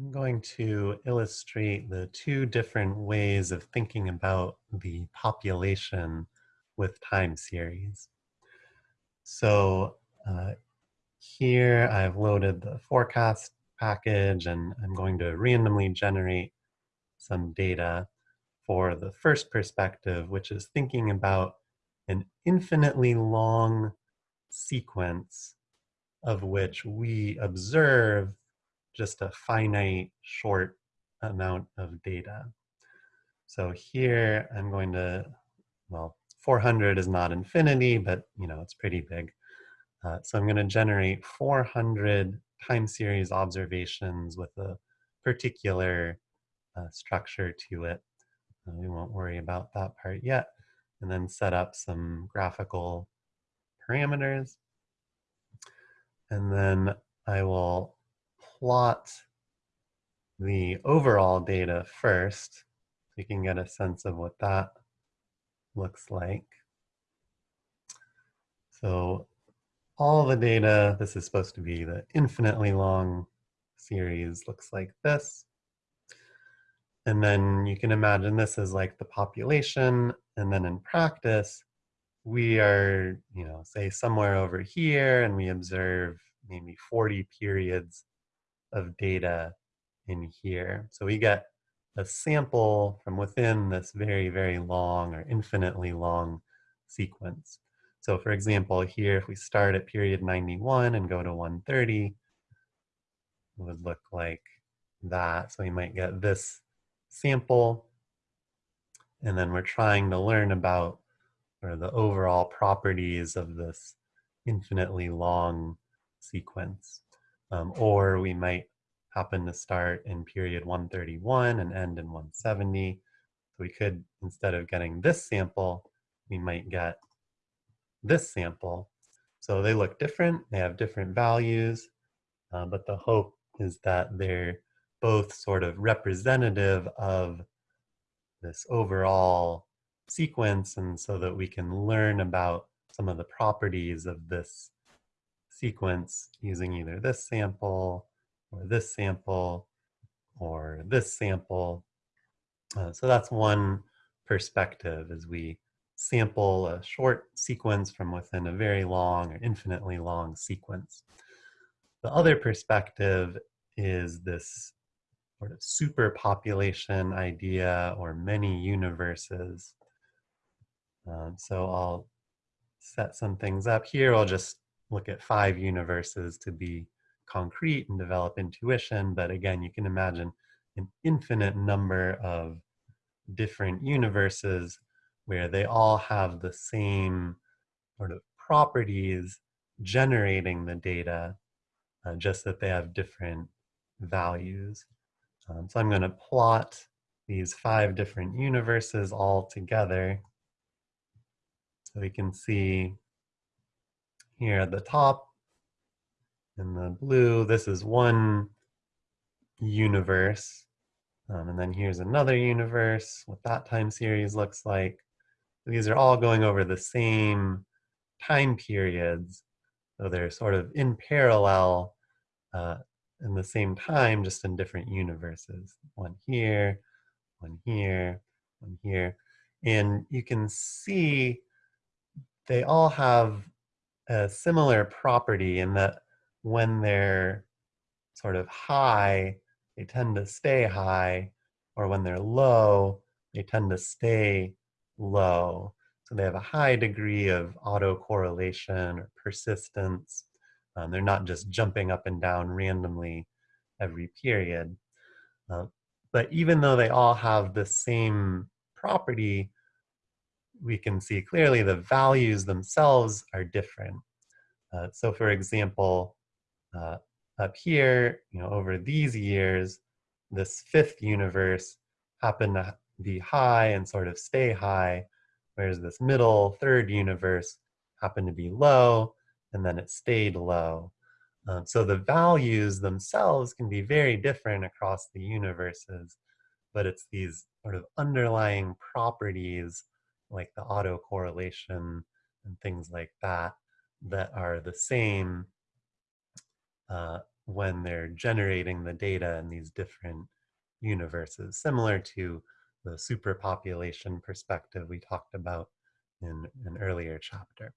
I'm going to illustrate the two different ways of thinking about the population with time series. So uh, here I've loaded the forecast package and I'm going to randomly generate some data for the first perspective, which is thinking about an infinitely long sequence of which we observe just a finite short amount of data. So here I'm going to, well, 400 is not infinity, but you know, it's pretty big. Uh, so I'm gonna generate 400 time series observations with a particular uh, structure to it. Uh, we won't worry about that part yet. And then set up some graphical parameters. And then I will plot the overall data first so you can get a sense of what that looks like. So all the data, this is supposed to be the infinitely long series, looks like this. And then you can imagine this is like the population. And then in practice, we are, you know, say somewhere over here and we observe maybe 40 periods of data in here. So we get a sample from within this very, very long or infinitely long sequence. So for example, here, if we start at period 91 and go to 130, it would look like that. So we might get this sample, and then we're trying to learn about or the overall properties of this infinitely long sequence. Um, or we might happen to start in period 131 and end in 170. So we could, instead of getting this sample, we might get this sample. So they look different, they have different values, uh, but the hope is that they're both sort of representative of this overall sequence and so that we can learn about some of the properties of this sequence using either this sample or this sample or this sample. Uh, so that's one perspective as we sample a short sequence from within a very long or infinitely long sequence. The other perspective is this sort of superpopulation idea or many universes. Um, so I'll set some things up here. I'll just look at five universes to be concrete and develop intuition. But again, you can imagine an infinite number of different universes where they all have the same sort of properties generating the data, uh, just that they have different values. Um, so I'm going to plot these five different universes all together. So we can see here at the top in the blue, this is one universe. Um, and then here's another universe, what that time series looks like. These are all going over the same time periods. So they're sort of in parallel uh, in the same time, just in different universes. One here, one here, one here. And you can see they all have a similar property in that when they're sort of high, they tend to stay high, or when they're low, they tend to stay low. So they have a high degree of autocorrelation or persistence. Um, they're not just jumping up and down randomly every period. Uh, but even though they all have the same property, we can see clearly the values themselves are different. Uh, so for example, uh, up here, you know, over these years, this fifth universe happened to be high and sort of stay high, whereas this middle third universe happened to be low and then it stayed low. Um, so the values themselves can be very different across the universes, but it's these sort of underlying properties like the autocorrelation and things like that that are the same uh, when they're generating the data in these different universes, similar to the superpopulation perspective we talked about in an earlier chapter.